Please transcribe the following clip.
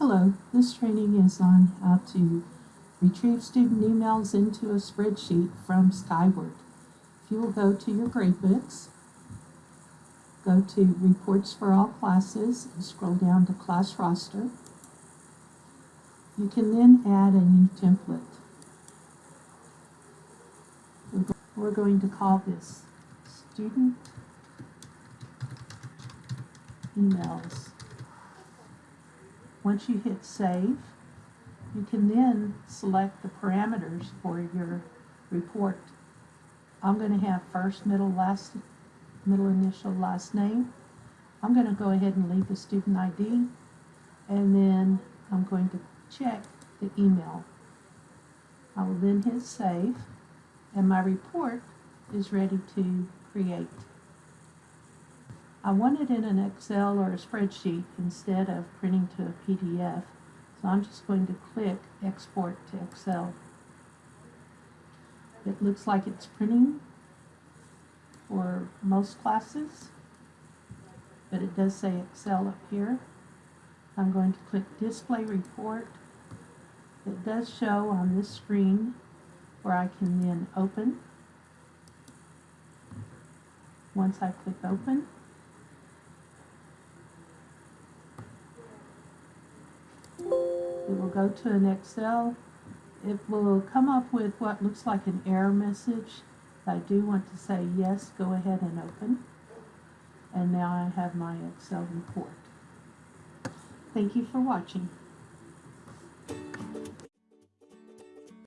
Hello, this training is on how to retrieve student emails into a spreadsheet from Skyward. If you will go to your gradebooks, go to Reports for All Classes, and scroll down to Class Roster. You can then add a new template. We're going to call this Student Emails. Once you hit save, you can then select the parameters for your report. I'm going to have first, middle, last, middle initial, last name. I'm going to go ahead and leave the student ID, and then I'm going to check the email. I will then hit save, and my report is ready to create. I want it in an Excel or a spreadsheet instead of printing to a PDF. So I'm just going to click Export to Excel. It looks like it's printing for most classes, but it does say Excel up here. I'm going to click Display Report. It does show on this screen where I can then open. Once I click Open, It will go to an Excel. It will come up with what looks like an error message. I do want to say yes, go ahead and open. And now I have my Excel report. Thank you for watching.